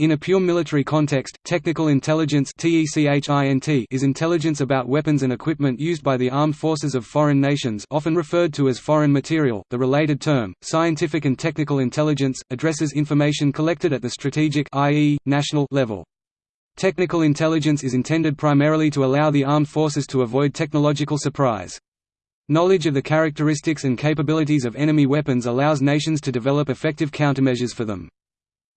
In a pure military context, technical intelligence is intelligence about weapons and equipment used by the armed forces of foreign nations often referred to as foreign material. The related term, scientific and technical intelligence, addresses information collected at the strategic i.e., national level. Technical intelligence is intended primarily to allow the armed forces to avoid technological surprise. Knowledge of the characteristics and capabilities of enemy weapons allows nations to develop effective countermeasures for them.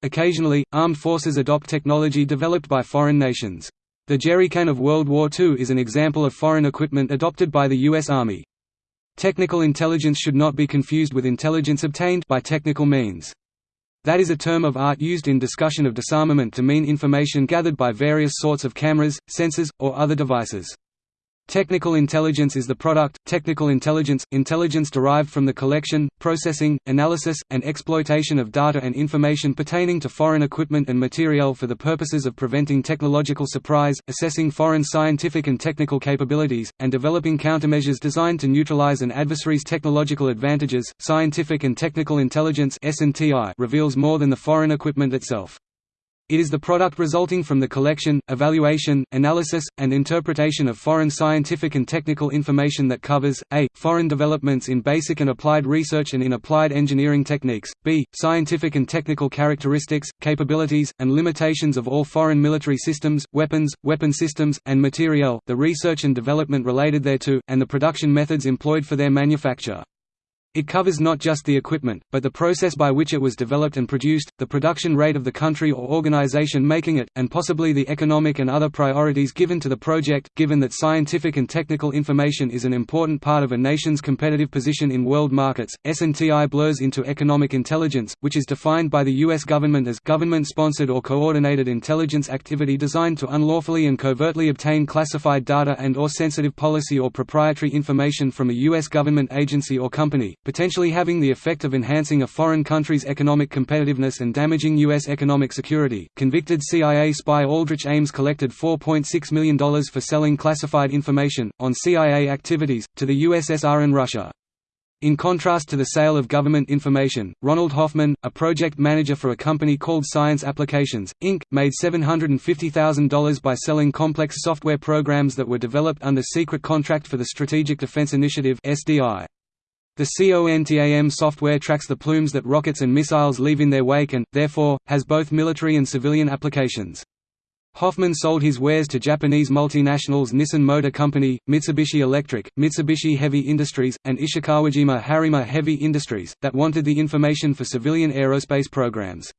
Occasionally, armed forces adopt technology developed by foreign nations. The jerrycan of World War II is an example of foreign equipment adopted by the U.S. Army. Technical intelligence should not be confused with intelligence obtained by technical means. That is a term of art used in discussion of disarmament to mean information gathered by various sorts of cameras, sensors, or other devices. Technical intelligence is the product, technical intelligence, intelligence derived from the collection, processing, analysis, and exploitation of data and information pertaining to foreign equipment and materiel for the purposes of preventing technological surprise, assessing foreign scientific and technical capabilities, and developing countermeasures designed to neutralize an adversary's technological advantages. Scientific and technical intelligence reveals more than the foreign equipment itself. It is the product resulting from the collection, evaluation, analysis, and interpretation of foreign scientific and technical information that covers, a. foreign developments in basic and applied research and in applied engineering techniques, b. scientific and technical characteristics, capabilities, and limitations of all foreign military systems, weapons, weapon systems, and materiel, the research and development related thereto, and the production methods employed for their manufacture. It covers not just the equipment, but the process by which it was developed and produced, the production rate of the country or organization making it, and possibly the economic and other priorities given to the project. Given that scientific and technical information is an important part of a nation's competitive position in world markets, S&TI blurs into economic intelligence, which is defined by the U.S. government as government-sponsored or coordinated intelligence activity designed to unlawfully and covertly obtain classified data and or sensitive policy or proprietary information from a U.S. government agency or company potentially having the effect of enhancing a foreign country's economic competitiveness and damaging U.S. economic security. Convicted CIA spy Aldrich Ames collected $4.6 million for selling classified information, on CIA activities, to the USSR and Russia. In contrast to the sale of government information, Ronald Hoffman, a project manager for a company called Science Applications, Inc., made $750,000 by selling complex software programs that were developed under secret contract for the Strategic Defense Initiative (SDI). The CONTAM software tracks the plumes that rockets and missiles leave in their wake and, therefore, has both military and civilian applications. Hoffman sold his wares to Japanese multinationals Nissan Motor Company, Mitsubishi Electric, Mitsubishi Heavy Industries, and Ishikawajima Harima Heavy Industries, that wanted the information for civilian aerospace programs.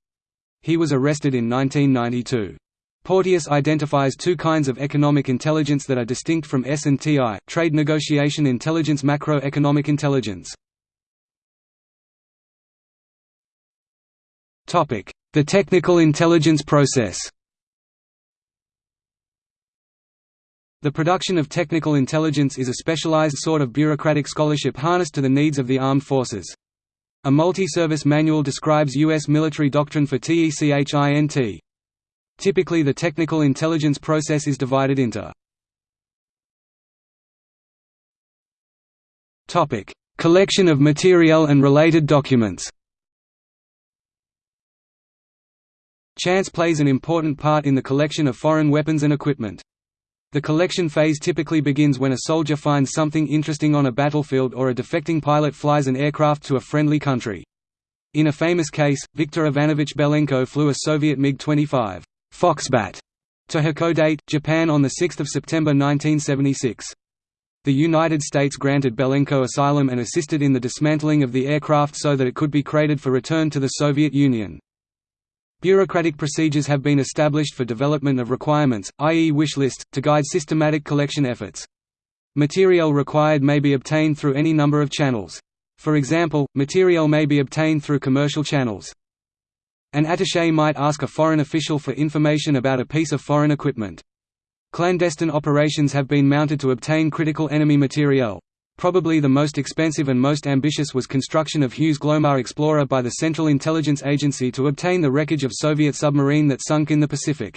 He was arrested in 1992. Porteous identifies two kinds of economic intelligence that are distinct from S&TI, trade negotiation intelligence macroeconomic intelligence. The technical intelligence process The production of technical intelligence is a specialized sort of bureaucratic scholarship harnessed to the needs of the armed forces. A multi-service manual describes U.S. military doctrine for TECHINT. Typically the technical intelligence process is divided into Collection of material and related documents Chance plays an important part in the collection of foreign weapons and equipment. The collection phase typically begins when a soldier finds something interesting on a battlefield or a defecting pilot flies an aircraft to a friendly country. In a famous case, Viktor Ivanovich Belenko flew a Soviet MiG-25 Foxbat to Hakodate, Japan on 6 September 1976. The United States granted Belenko asylum and assisted in the dismantling of the aircraft so that it could be crated for return to the Soviet Union. Bureaucratic procedures have been established for development of requirements, i.e. wish lists, to guide systematic collection efforts. Material required may be obtained through any number of channels. For example, material may be obtained through commercial channels. An attaché might ask a foreign official for information about a piece of foreign equipment. Clandestine operations have been mounted to obtain critical enemy materiel. Probably the most expensive and most ambitious was construction of Hughes Glomar Explorer by the Central Intelligence Agency to obtain the wreckage of Soviet submarine that sunk in the Pacific.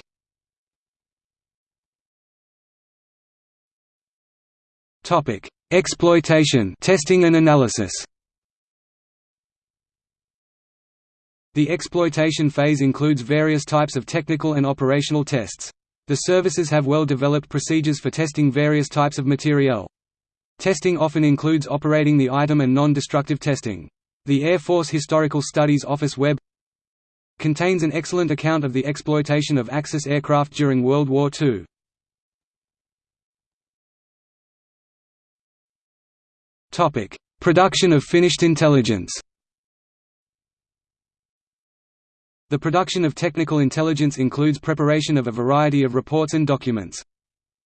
Exploitation testing and analysis The exploitation phase includes various types of technical and operational tests. The services have well-developed procedures for testing various types of materiel. Testing often includes operating the item and non-destructive testing. The Air Force Historical Studies Office Web contains an excellent account of the exploitation of Axis aircraft during World War II. Production of finished intelligence The production of technical intelligence includes preparation of a variety of reports and documents.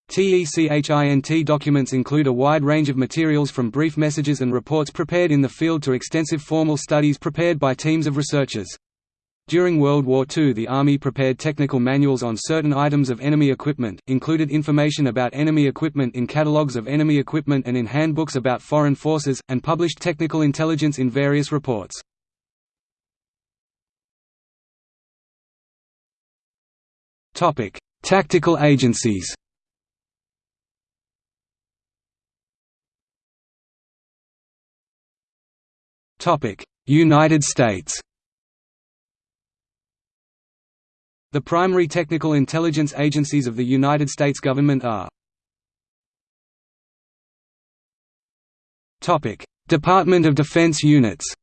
TECHINT documents include a wide range of materials from brief messages and reports prepared in the field to extensive formal studies prepared by teams of researchers. During World War II the Army prepared technical manuals on certain items of enemy equipment, included information about enemy equipment in catalogues of enemy equipment and in handbooks about foreign forces, and published technical intelligence in various reports. Tactical agencies. United States. The primary technical intelligence agencies of the United States government are Department of Defense units.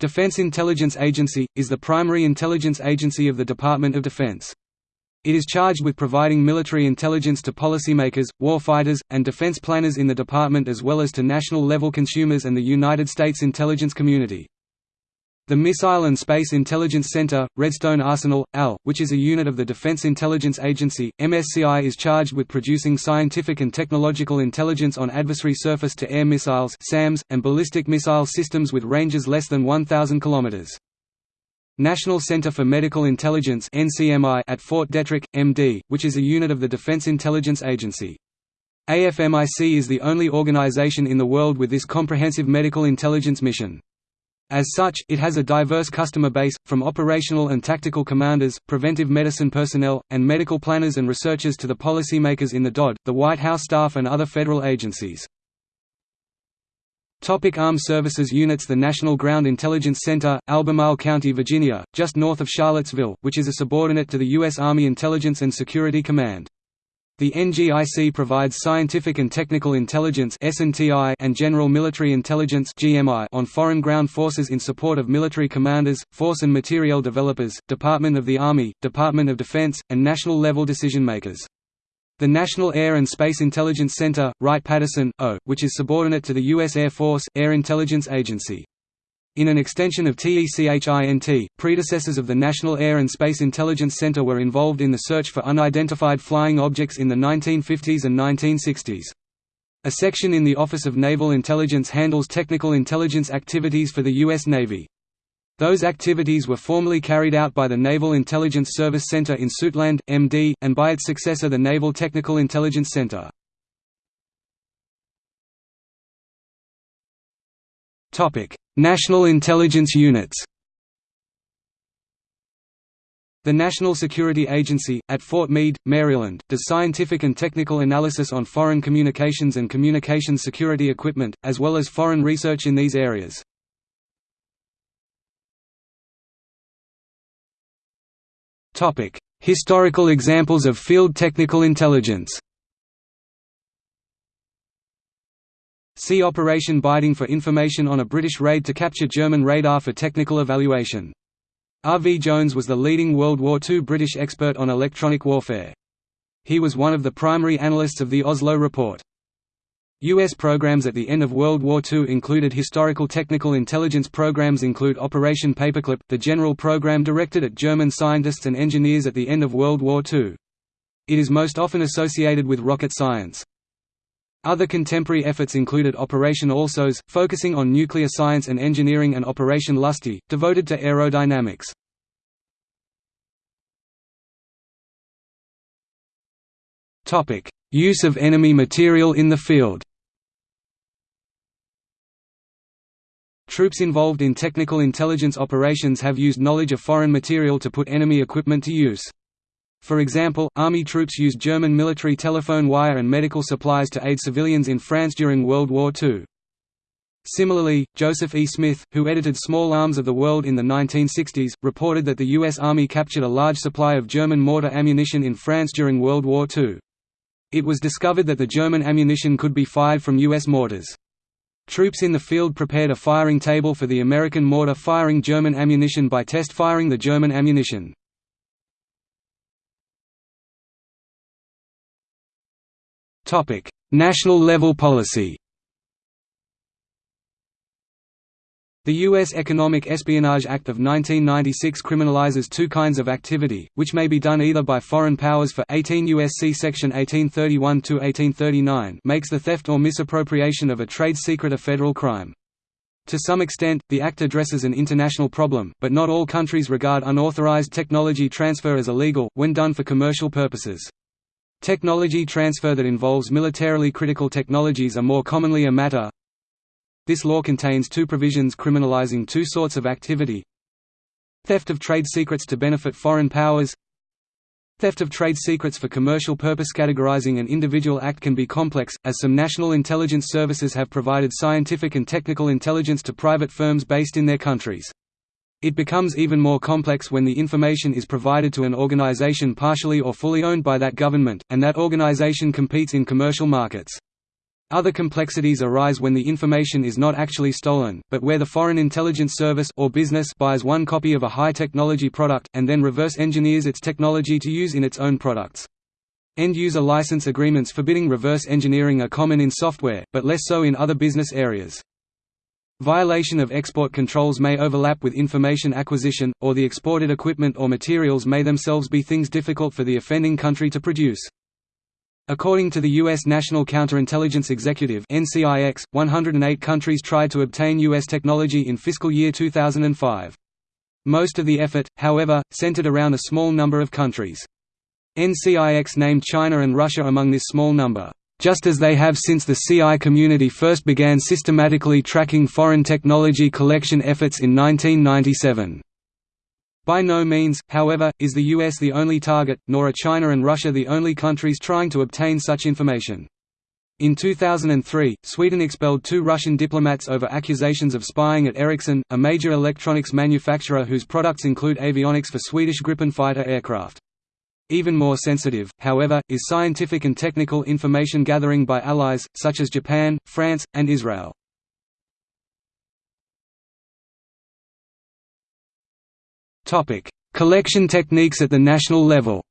Defense Intelligence Agency, is the primary intelligence agency of the Department of Defense. It is charged with providing military intelligence to policymakers, warfighters, and defense planners in the department as well as to national-level consumers and the United States intelligence community. The Missile and Space Intelligence Center, Redstone Arsenal, AL, which is a unit of the Defense Intelligence Agency, MSCI is charged with producing scientific and technological intelligence on adversary surface-to-air missiles SAMs, and ballistic missile systems with ranges less than 1,000 km. National Center for Medical Intelligence at Fort Detrick, MD, which is a unit of the Defense Intelligence Agency. AFMIC is the only organization in the world with this comprehensive medical intelligence mission. As such, it has a diverse customer base, from operational and tactical commanders, preventive medicine personnel, and medical planners and researchers to the policymakers in the DOD, the White House staff and other federal agencies. Topic Armed Services Units The National Ground Intelligence Center, Albemarle County, Virginia, just north of Charlottesville, which is a subordinate to the U.S. Army Intelligence and Security Command. The NGIC provides scientific and technical intelligence and general military intelligence on foreign ground forces in support of military commanders, force and materiel developers, Department of the Army, Department of Defense, and national-level decision-makers. The National Air and Space Intelligence Center, Wright-Patterson, O, which is subordinate to the U.S. Air Force, Air Intelligence Agency. In an extension of TECHINT, predecessors of the National Air and Space Intelligence Center were involved in the search for unidentified flying objects in the 1950s and 1960s. A section in the Office of Naval Intelligence handles technical intelligence activities for the U.S. Navy. Those activities were formerly carried out by the Naval Intelligence Service Center in Suitland, MD, and by its successor the Naval Technical Intelligence Center. National intelligence units The National Security Agency, at Fort Meade, Maryland, does scientific and technical analysis on foreign communications and communications security equipment, as well as foreign research in these areas. Historical examples of field technical intelligence See Operation Biting for information on a British raid to capture German radar for technical evaluation. R. V. Jones was the leading World War II British expert on electronic warfare. He was one of the primary analysts of the Oslo Report. U.S. programs at the end of World War II included historical technical intelligence programs include Operation Paperclip, the general program directed at German scientists and engineers at the end of World War II. It is most often associated with rocket science. Other contemporary efforts included Operation Alsos, focusing on nuclear science and engineering and Operation Lusty, devoted to aerodynamics. Use of enemy material in the field Troops involved in technical intelligence operations have used knowledge of foreign material to put enemy equipment to use. For example, Army troops used German military telephone wire and medical supplies to aid civilians in France during World War II. Similarly, Joseph E. Smith, who edited Small Arms of the World in the 1960s, reported that the U.S. Army captured a large supply of German mortar ammunition in France during World War II. It was discovered that the German ammunition could be fired from U.S. mortars. Troops in the field prepared a firing table for the American mortar firing German ammunition by test firing the German ammunition. National level policy The U.S. Economic Espionage Act of 1996 criminalizes two kinds of activity, which may be done either by foreign powers for 18 U.S.C. Section 1831–1839 makes the theft or misappropriation of a trade secret a federal crime. To some extent, the Act addresses an international problem, but not all countries regard unauthorized technology transfer as illegal, when done for commercial purposes. Technology transfer that involves militarily critical technologies are more commonly a matter, this law contains two provisions criminalizing two sorts of activity. Theft of trade secrets to benefit foreign powers. Theft of trade secrets for commercial purpose Categorizing an individual act can be complex, as some national intelligence services have provided scientific and technical intelligence to private firms based in their countries. It becomes even more complex when the information is provided to an organization partially or fully owned by that government, and that organization competes in commercial markets. Other complexities arise when the information is not actually stolen, but where the Foreign Intelligence Service or business buys one copy of a high-technology product, and then reverse engineers its technology to use in its own products. End-user license agreements forbidding reverse engineering are common in software, but less so in other business areas. Violation of export controls may overlap with information acquisition, or the exported equipment or materials may themselves be things difficult for the offending country to produce. According to the U.S. National Counterintelligence Executive NCIX, 108 countries tried to obtain U.S. technology in fiscal year 2005. Most of the effort, however, centered around a small number of countries. NCIX named China and Russia among this small number, just as they have since the CI community first began systematically tracking foreign technology collection efforts in 1997. By no means, however, is the US the only target, nor are China and Russia the only countries trying to obtain such information. In 2003, Sweden expelled two Russian diplomats over accusations of spying at Ericsson, a major electronics manufacturer whose products include avionics for Swedish Gripen fighter aircraft. Even more sensitive, however, is scientific and technical information gathering by allies, such as Japan, France, and Israel. Collection techniques at the national level.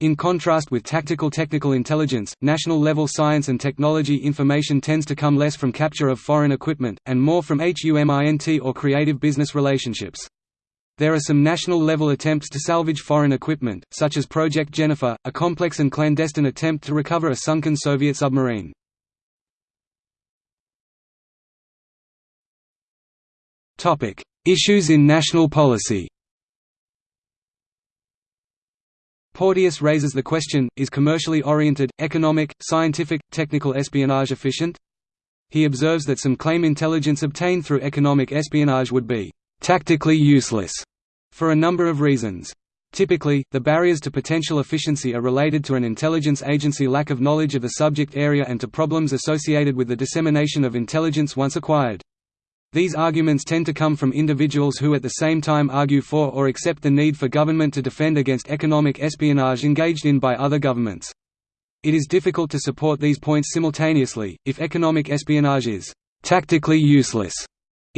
In contrast with tactical technical intelligence, national-level science and technology information tends to come less from capture of foreign equipment, and more from HUMINT or creative business relationships. There are some national-level attempts to salvage foreign equipment, such as Project Jennifer, a complex and clandestine attempt to recover a sunken Soviet submarine. Issues in national policy. Porteous raises the question, is commercially oriented, economic, scientific, technical espionage efficient? He observes that some claim intelligence obtained through economic espionage would be «tactically useless» for a number of reasons. Typically, the barriers to potential efficiency are related to an intelligence agency lack of knowledge of the subject area and to problems associated with the dissemination of intelligence once acquired. These arguments tend to come from individuals who at the same time argue for or accept the need for government to defend against economic espionage engaged in by other governments. It is difficult to support these points simultaneously. If economic espionage is tactically useless,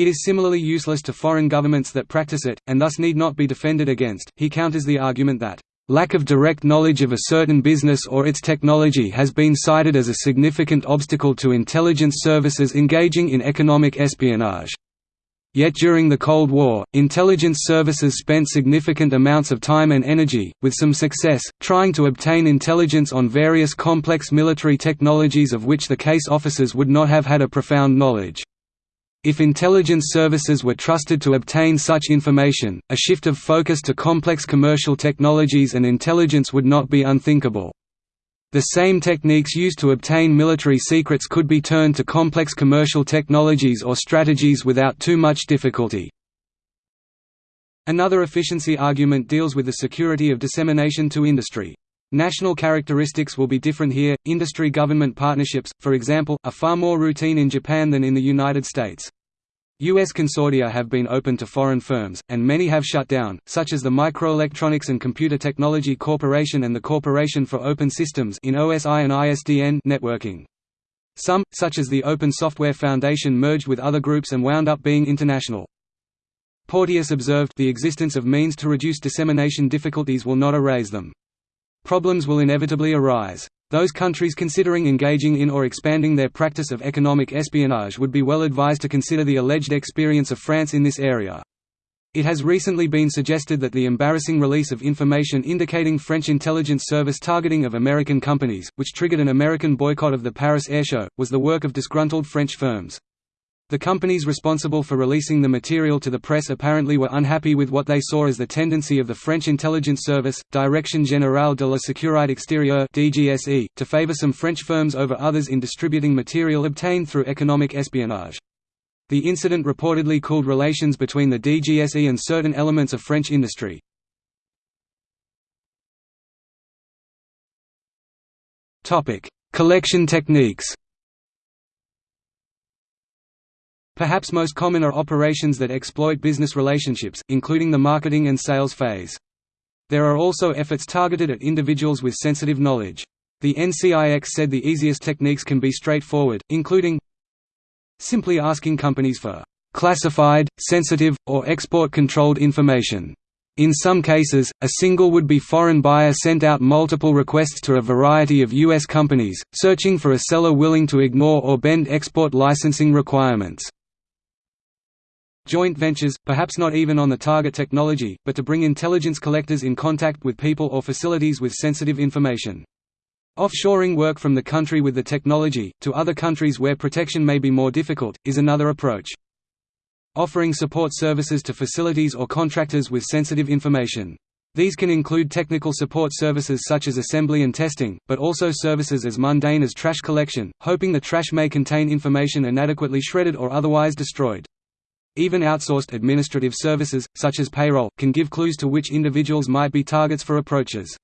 it is similarly useless to foreign governments that practice it, and thus need not be defended against. He counters the argument that Lack of direct knowledge of a certain business or its technology has been cited as a significant obstacle to intelligence services engaging in economic espionage. Yet during the Cold War, intelligence services spent significant amounts of time and energy, with some success, trying to obtain intelligence on various complex military technologies of which the case officers would not have had a profound knowledge. If intelligence services were trusted to obtain such information, a shift of focus to complex commercial technologies and intelligence would not be unthinkable. The same techniques used to obtain military secrets could be turned to complex commercial technologies or strategies without too much difficulty. Another efficiency argument deals with the security of dissemination to industry. National characteristics will be different here. Industry-government partnerships, for example, are far more routine in Japan than in the United States. U.S. consortia have been open to foreign firms, and many have shut down, such as the Microelectronics and Computer Technology Corporation and the Corporation for Open Systems in OSI and ISDN networking. Some, such as the Open Software Foundation merged with other groups and wound up being international. Porteous observed the existence of means to reduce dissemination difficulties will not erase them. Problems will inevitably arise. Those countries considering engaging in or expanding their practice of economic espionage would be well advised to consider the alleged experience of France in this area. It has recently been suggested that the embarrassing release of information indicating French intelligence service targeting of American companies, which triggered an American boycott of the Paris Airshow, was the work of disgruntled French firms. The companies responsible for releasing the material to the press apparently were unhappy with what they saw as the tendency of the French intelligence service, Direction Générale de la Sécurité Extérieure (DGSE), to favor some French firms over others in distributing material obtained through economic espionage. The incident reportedly cooled relations between the DGSE and certain elements of French industry. Topic: Collection techniques. Perhaps most common are operations that exploit business relationships, including the marketing and sales phase. There are also efforts targeted at individuals with sensitive knowledge. The NCIX said the easiest techniques can be straightforward, including simply asking companies for classified, sensitive, or export-controlled information. In some cases, a single would-be foreign buyer sent out multiple requests to a variety of U.S. companies, searching for a seller willing to ignore or bend export licensing requirements. Joint ventures, perhaps not even on the target technology, but to bring intelligence collectors in contact with people or facilities with sensitive information. Offshoring work from the country with the technology, to other countries where protection may be more difficult, is another approach. Offering support services to facilities or contractors with sensitive information. These can include technical support services such as assembly and testing, but also services as mundane as trash collection, hoping the trash may contain information inadequately shredded or otherwise destroyed. Even outsourced administrative services, such as payroll, can give clues to which individuals might be targets for approaches.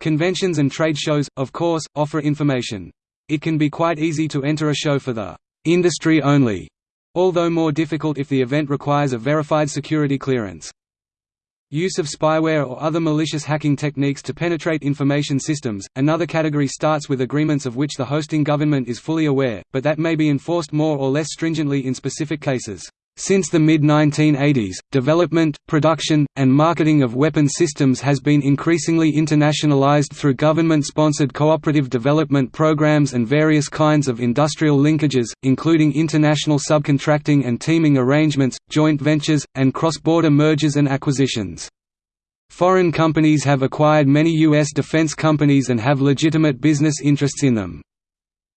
Conventions and trade shows, of course, offer information. It can be quite easy to enter a show for the industry only, although more difficult if the event requires a verified security clearance. Use of spyware or other malicious hacking techniques to penetrate information systems. Another category starts with agreements of which the hosting government is fully aware, but that may be enforced more or less stringently in specific cases. Since the mid-1980s, development, production, and marketing of weapon systems has been increasingly internationalized through government-sponsored cooperative development programs and various kinds of industrial linkages, including international subcontracting and teaming arrangements, joint ventures, and cross-border mergers and acquisitions. Foreign companies have acquired many U.S. defense companies and have legitimate business interests in them.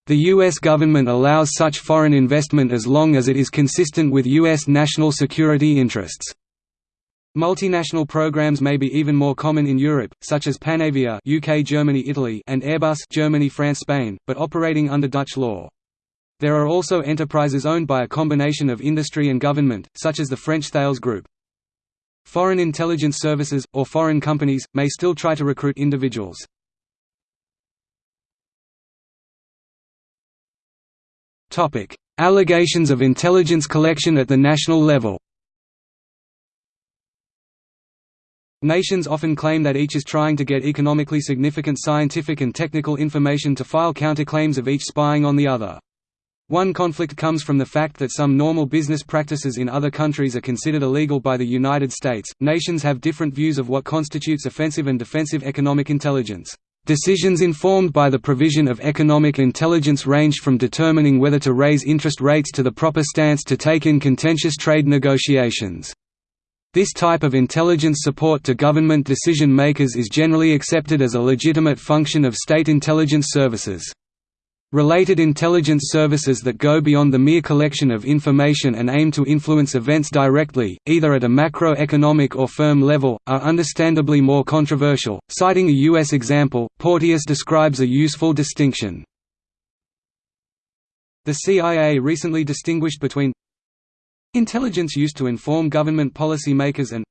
The U.S. government allows such foreign investment as long as it is consistent with U.S. national security interests. Multinational programs may be even more common in Europe, such as Panavia UK, Germany, Italy and Airbus Germany, France, Spain, but operating under Dutch law. There are also enterprises owned by a combination of industry and government, such as the French Thales Group. Foreign intelligence services, or foreign companies, may still try to recruit individuals. Allegations of intelligence collection at the national level. Nations often claim that each is trying to get economically significant scientific and technical information to file counterclaims of each spying on the other. One conflict comes from the fact that some normal business practices in other countries are considered illegal by the United States. Nations have different views of what constitutes offensive and defensive economic intelligence. Decisions informed by the provision of economic intelligence range from determining whether to raise interest rates to the proper stance to take in contentious trade negotiations. This type of intelligence support to government decision-makers is generally accepted as a legitimate function of state intelligence services. Related intelligence services that go beyond the mere collection of information and aim to influence events directly, either at a macroeconomic or firm level, are understandably more controversial. Citing a U.S. example, Porteous describes a useful distinction. The CIA recently distinguished between intelligence used to inform government policymakers and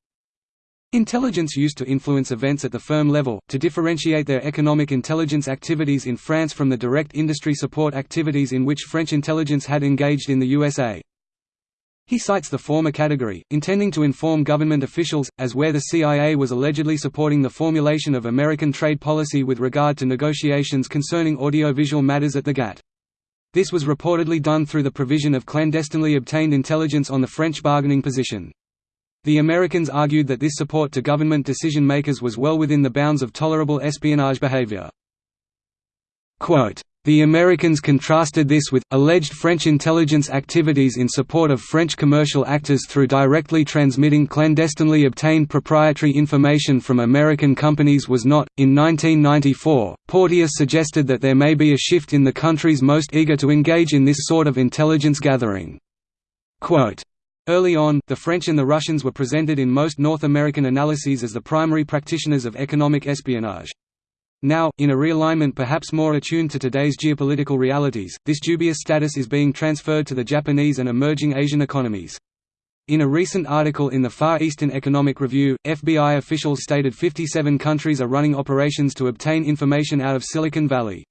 Intelligence used to influence events at the firm level, to differentiate their economic intelligence activities in France from the direct industry support activities in which French intelligence had engaged in the USA. He cites the former category, intending to inform government officials, as where the CIA was allegedly supporting the formulation of American trade policy with regard to negotiations concerning audiovisual matters at the GATT. This was reportedly done through the provision of clandestinely obtained intelligence on the French bargaining position. The Americans argued that this support to government decision-makers was well within the bounds of tolerable espionage behavior. The Americans contrasted this with, alleged French intelligence activities in support of French commercial actors through directly transmitting clandestinely obtained proprietary information from American companies was not. In 1994, Porteous suggested that there may be a shift in the countries most eager to engage in this sort of intelligence gathering. Quote, Early on, the French and the Russians were presented in most North American analyses as the primary practitioners of economic espionage. Now, in a realignment perhaps more attuned to today's geopolitical realities, this dubious status is being transferred to the Japanese and emerging Asian economies. In a recent article in the Far Eastern Economic Review, FBI officials stated 57 countries are running operations to obtain information out of Silicon Valley.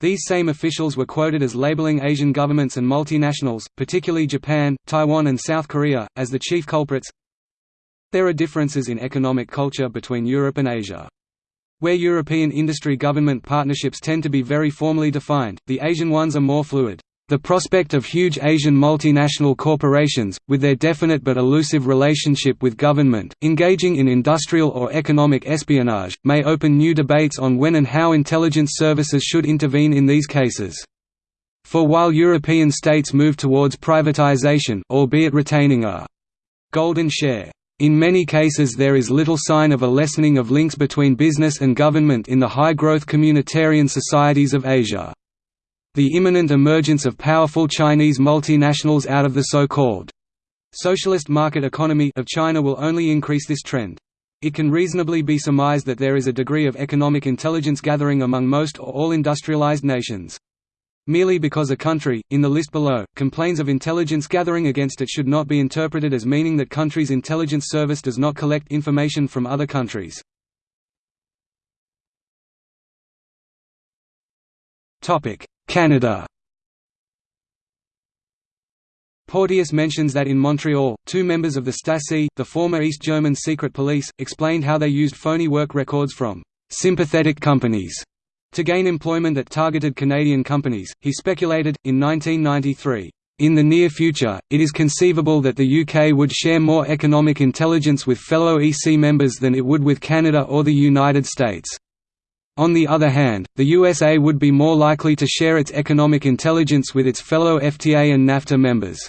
These same officials were quoted as labeling Asian governments and multinationals, particularly Japan, Taiwan and South Korea, as the chief culprits. There are differences in economic culture between Europe and Asia. Where European industry-government partnerships tend to be very formally defined, the Asian ones are more fluid. The prospect of huge Asian multinational corporations, with their definite but elusive relationship with government, engaging in industrial or economic espionage, may open new debates on when and how intelligence services should intervene in these cases. For while European states move towards privatization albeit retaining a «golden share», in many cases there is little sign of a lessening of links between business and government in the high-growth communitarian societies of Asia. The imminent emergence of powerful Chinese multinationals out of the so-called socialist market economy of China will only increase this trend. It can reasonably be surmised that there is a degree of economic intelligence gathering among most or all industrialized nations. Merely because a country, in the list below, complains of intelligence gathering against it should not be interpreted as meaning that country's intelligence service does not collect information from other countries. Canada Porteous mentions that in Montreal, two members of the Stasi, the former East German secret police, explained how they used phony work records from «sympathetic companies» to gain employment at targeted Canadian companies. He speculated, in 1993, in the near future, it is conceivable that the UK would share more economic intelligence with fellow EC members than it would with Canada or the United States. On the other hand, the USA would be more likely to share its economic intelligence with its fellow FTA and NAFTA members.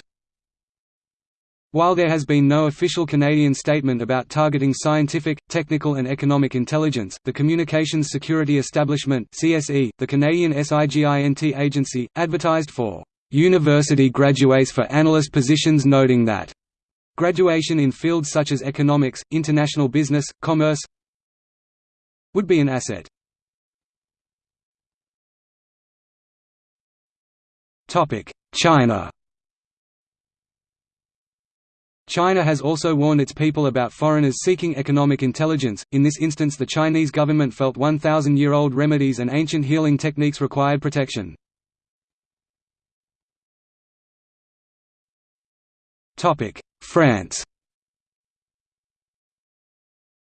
While there has been no official Canadian statement about targeting scientific, technical and economic intelligence, the Communications Security Establishment CSE, the Canadian SIGINT agency, advertised for "...university graduates for analyst positions noting that graduation in fields such as economics, international business, commerce would be an asset. China China has also warned its people about foreigners seeking economic intelligence, in this instance the Chinese government felt 1,000-year-old remedies and ancient healing techniques required protection. France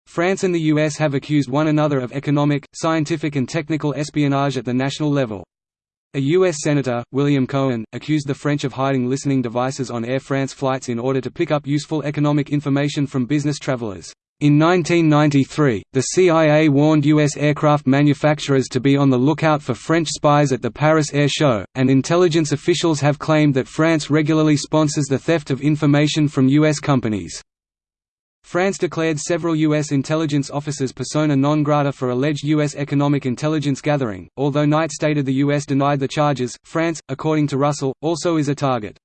France and the US have accused one another of economic, scientific and technical espionage at the national level. A U.S. Senator, William Cohen, accused the French of hiding listening devices on Air France flights in order to pick up useful economic information from business travelers. In 1993, the CIA warned U.S. aircraft manufacturers to be on the lookout for French spies at the Paris Air Show, and intelligence officials have claimed that France regularly sponsors the theft of information from U.S. companies. France declared several U.S. intelligence officers persona non grata for alleged U.S. economic intelligence gathering, although Knight stated the U.S. denied the charges. France, according to Russell, also is a target.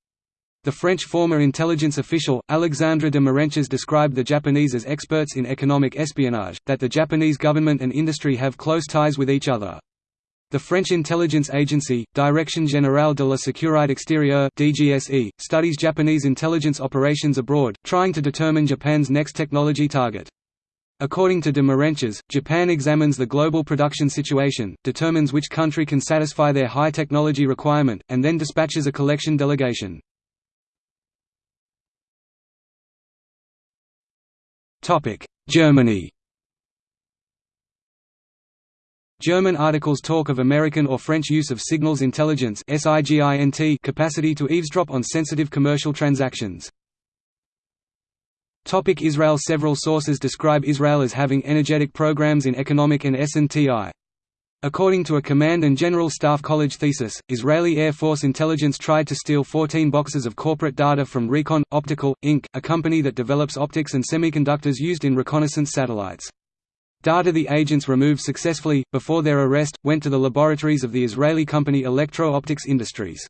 The French former intelligence official, Alexandre de Marenches described the Japanese as experts in economic espionage, that the Japanese government and industry have close ties with each other. The French intelligence agency, Direction Générale de la Sécurité Extérieure (DGSE), studies Japanese intelligence operations abroad, trying to determine Japan's next technology target. According to de Marenches, Japan examines the global production situation, determines which country can satisfy their high technology requirement, and then dispatches a collection delegation. Germany German articles talk of American or French use of signals intelligence capacity to eavesdrop on sensitive commercial transactions. Israel Several sources describe Israel as having energetic programs in economic and S&TI. According to a Command and General Staff College thesis, Israeli Air Force intelligence tried to steal 14 boxes of corporate data from Recon, Optical, Inc., a company that develops optics and semiconductors used in reconnaissance satellites. Data the agents removed successfully, before their arrest, went to the laboratories of the Israeli company Electro-Optics Industries.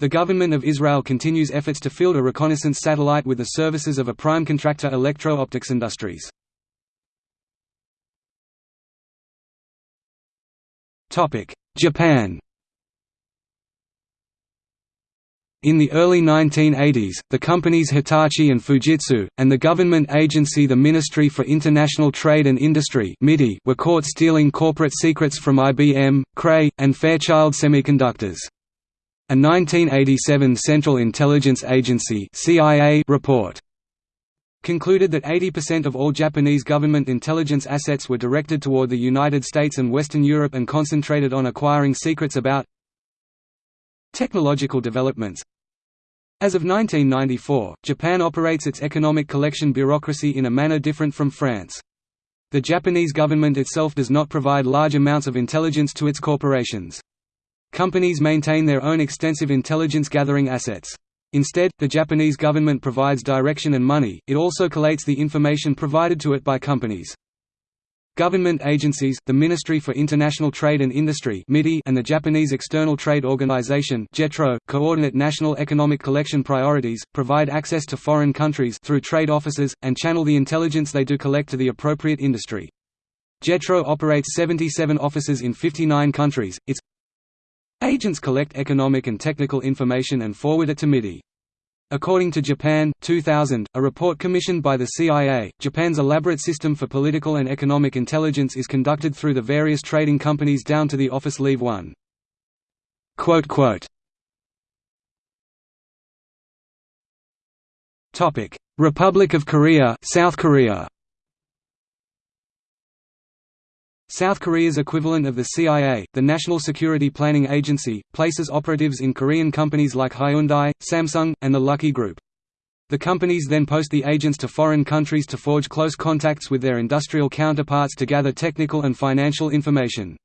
The government of Israel continues efforts to field a reconnaissance satellite with the services of a prime contractor Electro-Optics Industries. Japan In the early 1980s, the companies Hitachi and Fujitsu, and the government agency the Ministry for International Trade and Industry were caught stealing corporate secrets from IBM, Cray, and Fairchild Semiconductors. A 1987 Central Intelligence Agency CIA report concluded that 80% of all Japanese government intelligence assets were directed toward the United States and Western Europe and concentrated on acquiring secrets about technological developments. As of 1994, Japan operates its economic collection bureaucracy in a manner different from France. The Japanese government itself does not provide large amounts of intelligence to its corporations. Companies maintain their own extensive intelligence-gathering assets. Instead, the Japanese government provides direction and money, it also collates the information provided to it by companies. Government agencies, the Ministry for International Trade and Industry and the Japanese External Trade Organization coordinate national economic collection priorities, provide access to foreign countries through trade offices, and channel the intelligence they do collect to the appropriate industry. JETRO operates 77 offices in 59 countries, its Agents collect economic and technical information and forward it to MITI. According to Japan, 2000, a report commissioned by the CIA, Japan's elaborate system for political and economic intelligence is conducted through the various trading companies down to the office leave one. Republic of Korea South Korea South Korea's equivalent of the CIA, the National Security Planning Agency, places operatives in Korean companies like Hyundai, Samsung, and the Lucky Group. The companies then post the agents to foreign countries to forge close contacts with their industrial counterparts to gather technical and financial information.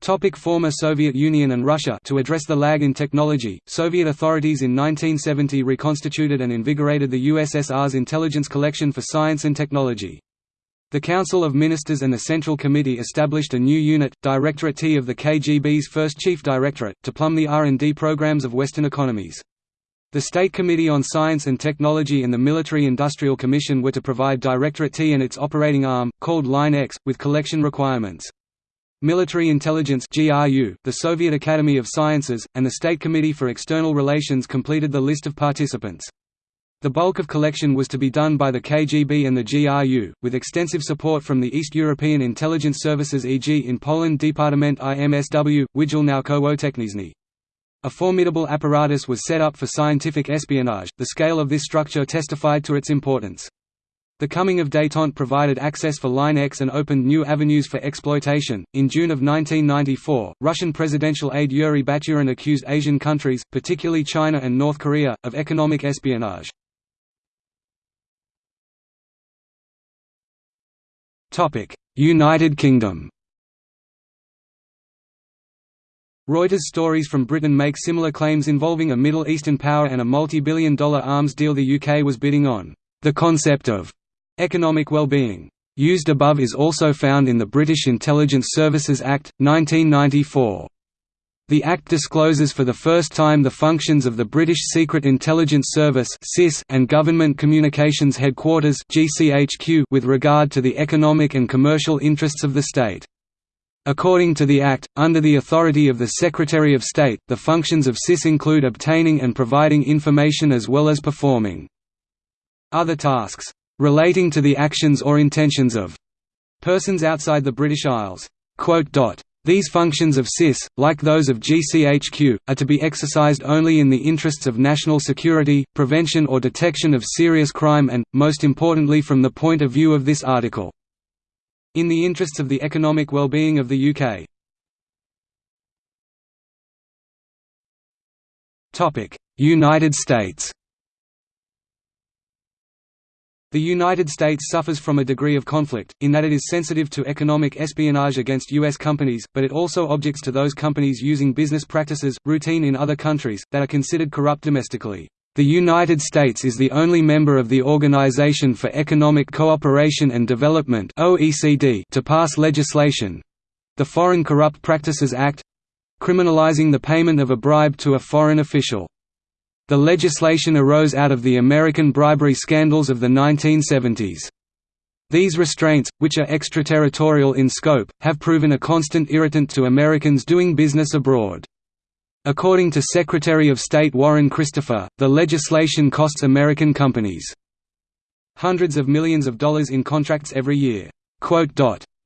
Topic former Soviet Union and Russia To address the lag in technology, Soviet authorities in 1970 reconstituted and invigorated the USSR's intelligence collection for science and technology. The Council of Ministers and the Central Committee established a new unit, Directorate T of the KGB's first Chief Directorate, to plumb the R&D programs of Western economies. The State Committee on Science and Technology and the Military Industrial Commission were to provide Directorate T and its operating arm, called Line X, with collection requirements. Military Intelligence GRU, the Soviet Academy of Sciences, and the State Committee for External Relations completed the list of participants. The bulk of collection was to be done by the KGB and the GRU, with extensive support from the East European intelligence services e.g. in Poland Departament IMSW, Wydział Naukowo-Techniczny. A formidable apparatus was set up for scientific espionage, the scale of this structure testified to its importance. The coming of détente provided access for Line X and opened new avenues for exploitation. In June of 1994, Russian presidential aide Yuri Baturin accused Asian countries, particularly China and North Korea, of economic espionage. United Kingdom Reuters stories from Britain make similar claims involving a Middle Eastern power and a multi-billion dollar arms deal the UK was bidding on. The concept of economic well-being used above is also found in the British Intelligence Services Act, 1994. The Act discloses for the first time the functions of the British Secret Intelligence Service and Government Communications Headquarters with regard to the economic and commercial interests of the state. According to the Act, under the authority of the Secretary of State, the functions of SIS include obtaining and providing information as well as performing other tasks. relating to the actions or intentions of persons outside the British Isles." These functions of CIS, like those of GCHQ, are to be exercised only in the interests of national security, prevention or detection of serious crime and, most importantly from the point of view of this article, in the interests of the economic well-being of the UK. United States The United States suffers from a degree of conflict, in that it is sensitive to economic espionage against U.S. companies, but it also objects to those companies using business practices, routine in other countries, that are considered corrupt domestically. The United States is the only member of the Organization for Economic Cooperation and Development to pass legislation—the Foreign Corrupt Practices Act—criminalizing the payment of a bribe to a foreign official. The legislation arose out of the American bribery scandals of the 1970s. These restraints, which are extraterritorial in scope, have proven a constant irritant to Americans doing business abroad. According to Secretary of State Warren Christopher, the legislation costs American companies hundreds of millions of dollars in contracts every year.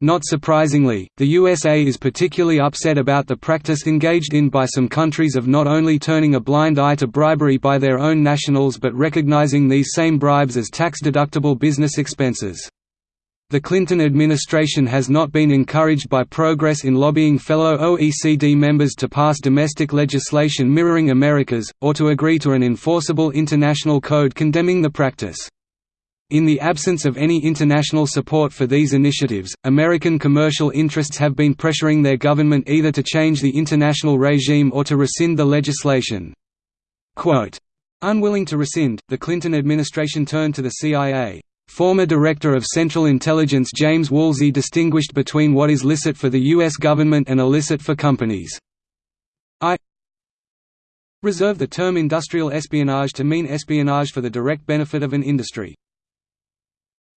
Not surprisingly, the USA is particularly upset about the practice engaged in by some countries of not only turning a blind eye to bribery by their own nationals but recognizing these same bribes as tax-deductible business expenses. The Clinton administration has not been encouraged by progress in lobbying fellow OECD members to pass domestic legislation mirroring America's, or to agree to an enforceable international code condemning the practice. In the absence of any international support for these initiatives, American commercial interests have been pressuring their government either to change the international regime or to rescind the legislation. Quote, Unwilling to rescind, the Clinton administration turned to the CIA. Former Director of Central Intelligence James Woolsey distinguished between what is licit for the U.S. government and illicit for companies. I reserve the term industrial espionage to mean espionage for the direct benefit of an industry.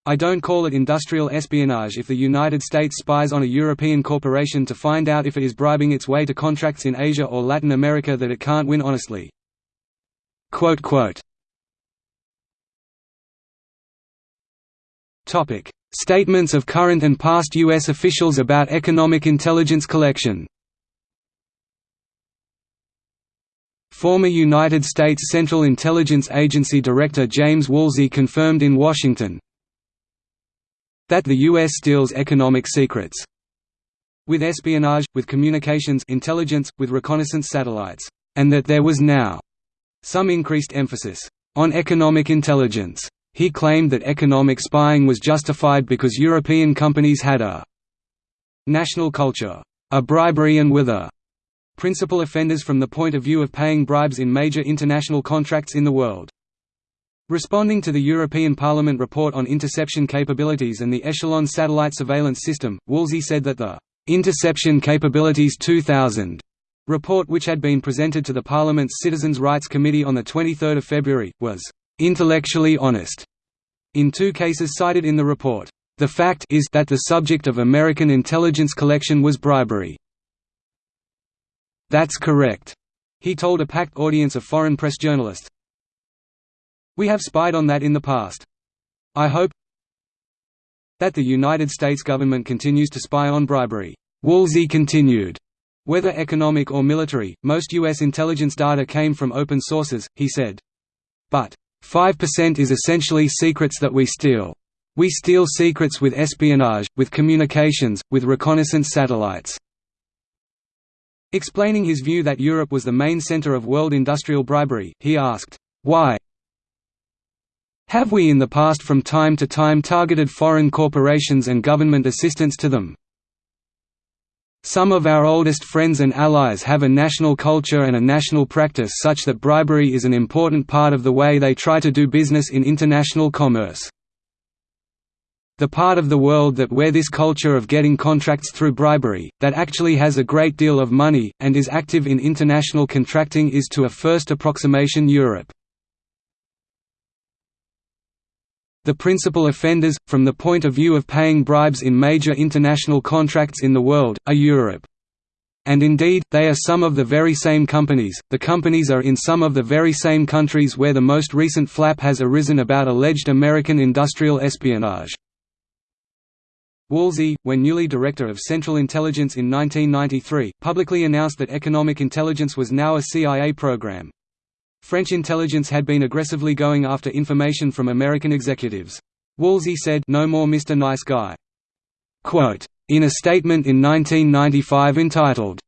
I don't call it industrial espionage if the United States spies on a European corporation to find out if it is bribing its way to contracts in Asia or Latin America that it can't win honestly." Statements of current and past U.S. officials about economic intelligence collection Former United States Central Intelligence Agency Director James Woolsey confirmed in Washington, that the U.S. steals economic secrets with espionage, with communications intelligence, with reconnaissance satellites, and that there was now some increased emphasis on economic intelligence. He claimed that economic spying was justified because European companies had a national culture, a bribery and with a principal offenders from the point of view of paying bribes in major international contracts in the world. Responding to the European Parliament report on interception capabilities and the Echelon satellite surveillance system, Woolsey said that the Interception Capabilities 2000 report which had been presented to the Parliament's Citizens' Rights Committee on 23 February, was «intellectually honest» in two cases cited in the report. The fact is that the subject of American intelligence collection was bribery. That's correct, he told a packed audience of foreign press journalists, we have spied on that in the past. I hope that the United States government continues to spy on bribery. Woolsey continued. Whether economic or military, most U.S. intelligence data came from open sources, he said. But, 5% is essentially secrets that we steal. We steal secrets with espionage, with communications, with reconnaissance satellites." Explaining his view that Europe was the main center of world industrial bribery, he asked, "'Why, have we in the past from time to time targeted foreign corporations and government assistance to them? Some of our oldest friends and allies have a national culture and a national practice such that bribery is an important part of the way they try to do business in international commerce. The part of the world that where this culture of getting contracts through bribery, that actually has a great deal of money, and is active in international contracting is to a first approximation Europe. The principal offenders, from the point of view of paying bribes in major international contracts in the world, are Europe. And indeed, they are some of the very same companies, the companies are in some of the very same countries where the most recent flap has arisen about alleged American industrial espionage. Woolsey, when newly Director of Central Intelligence in 1993, publicly announced that economic intelligence was now a CIA program. French intelligence had been aggressively going after information from American executives. Woolsey said, No more Mr. Nice Guy. Quote, in a statement in 1995 entitled,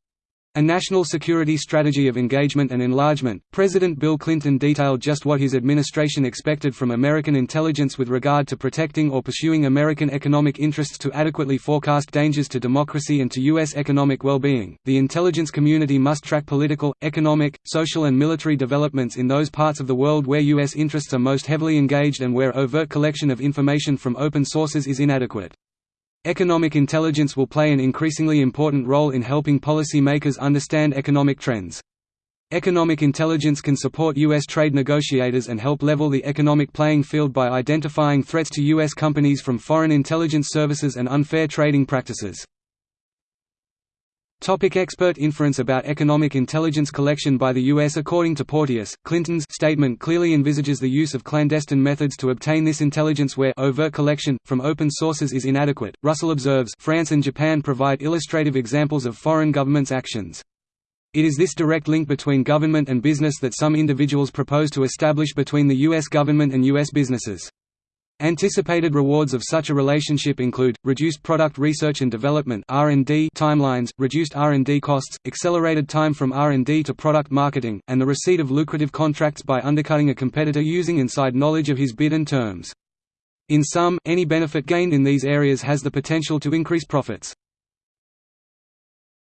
a National Security Strategy of Engagement and Enlargement, President Bill Clinton detailed just what his administration expected from American intelligence with regard to protecting or pursuing American economic interests to adequately forecast dangers to democracy and to U.S. economic well-being. The intelligence community must track political, economic, social and military developments in those parts of the world where U.S. interests are most heavily engaged and where overt collection of information from open sources is inadequate. Economic intelligence will play an increasingly important role in helping policy-makers understand economic trends. Economic intelligence can support U.S. trade negotiators and help level the economic playing field by identifying threats to U.S. companies from foreign intelligence services and unfair trading practices. Topic expert inference about economic intelligence collection by the U.S. According to Porteous, Clinton's statement clearly envisages the use of clandestine methods to obtain this intelligence where overt collection, from open sources is inadequate. Russell observes France and Japan provide illustrative examples of foreign governments' actions. It is this direct link between government and business that some individuals propose to establish between the U.S. government and U.S. businesses. Anticipated rewards of such a relationship include, reduced product research and development timelines, reduced R&D costs, accelerated time from R&D to product marketing, and the receipt of lucrative contracts by undercutting a competitor using inside knowledge of his bid and terms. In sum, any benefit gained in these areas has the potential to increase profits.